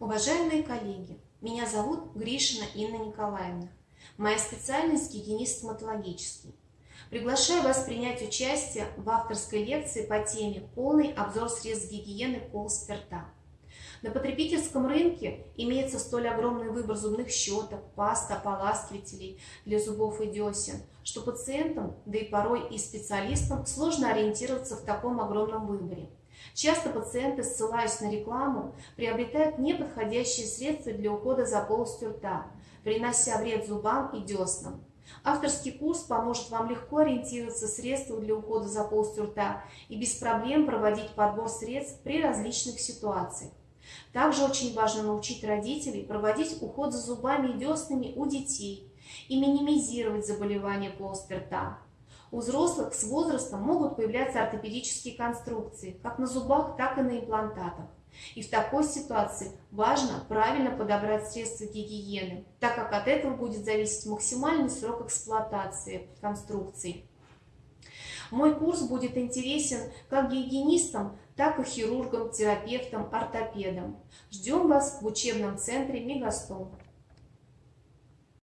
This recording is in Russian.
Уважаемые коллеги, меня зовут Гришина Инна Николаевна. Моя специальность гигиенист-стоматологический. Приглашаю вас принять участие в авторской лекции по теме «Полный обзор средств гигиены полости рта». На потребительском рынке имеется столь огромный выбор зубных щеток, паст, ополаскивателей для зубов и десен, что пациентам, да и порой и специалистам сложно ориентироваться в таком огромном выборе. Часто пациенты, ссылаясь на рекламу, приобретают неподходящие средства для ухода за полостью рта, принося вред зубам и деснам. Авторский курс поможет вам легко ориентироваться в средствах для ухода за полостью рта и без проблем проводить подбор средств при различных ситуациях. Также очень важно научить родителей проводить уход за зубами и деснами у детей и минимизировать заболевания полости рта. У взрослых с возрастом могут появляться ортопедические конструкции, как на зубах, так и на имплантатах. И в такой ситуации важно правильно подобрать средства гигиены, так как от этого будет зависеть максимальный срок эксплуатации конструкций. Мой курс будет интересен как гигиенистам, так и хирургам, терапевтам, ортопедам. Ждем вас в учебном центре Мегастом.